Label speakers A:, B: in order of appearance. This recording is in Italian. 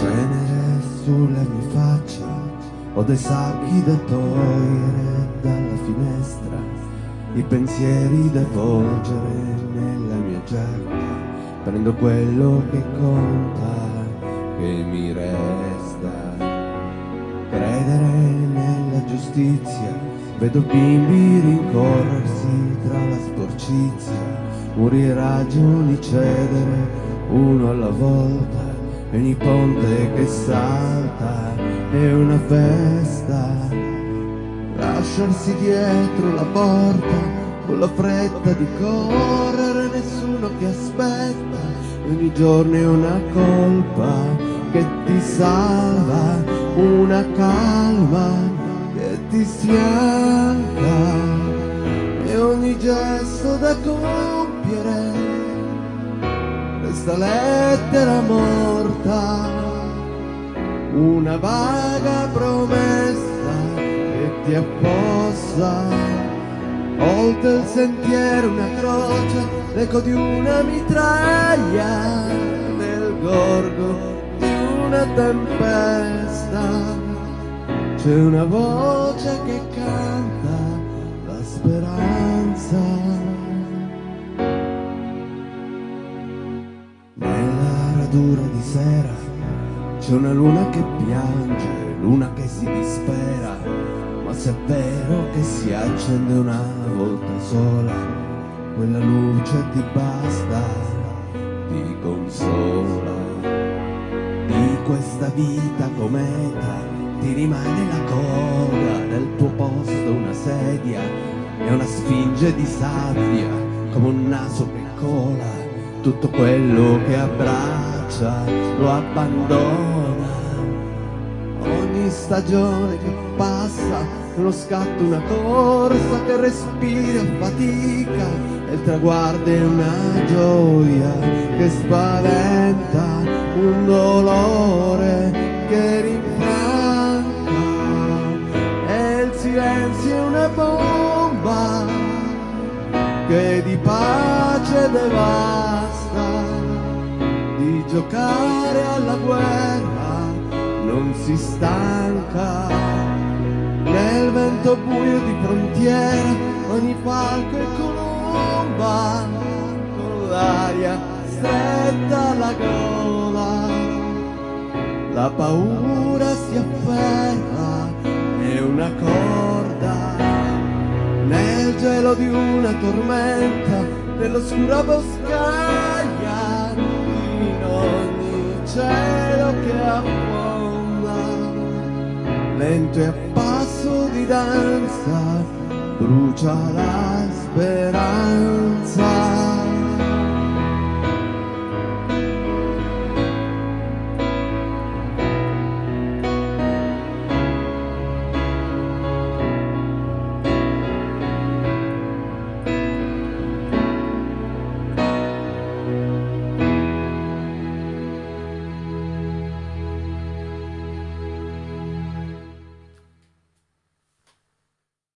A: Cenere sulla mia faccia, ho dei sacchi da togliere dalla finestra, i pensieri da volgere nella mia giacca, prendo quello che conta, che mi resta. Credere nella giustizia, vedo bimbi rincorrersi tra la sporcizia, muri ragioni cedere uno alla volta e ogni ponte che salta è una festa. Lasciarsi dietro la porta con la fretta di correre, nessuno che aspetta, ogni giorno è una colpa che ti salva, una calma che ti sfianca e ogni gesto da compiere questa lettera morta, una vaga promessa che ti affossa, oltre il sentiero una croce, l'eco di una mitraglia, nel gorgo di una tempesta, c'è una voce che canta la speranza. Dura di sera c'è una luna che piange, luna che si dispera, ma se è vero che si accende una volta sola, quella luce ti basta, ti consola. Di questa vita cometa ti rimane la coda, nel tuo posto una sedia e una sfinge di sabbia, come un naso che cola tutto quello che abbraccia lo abbandona. Ogni stagione che passa uno scatto, una corsa che respira fatica e il traguardo è una gioia che spaventa, un dolore che rinfranca e il silenzio è una bomba che di pace devasta giocare alla guerra non si stanca. Nel vento buio di frontiera ogni falco è colomba con l'aria stretta alla gola. La paura si afferra è una corda. Nel gelo di una tormenta nell'oscura boscaglia cielo che affonda, lento e a passo di danza, brucia la speranza.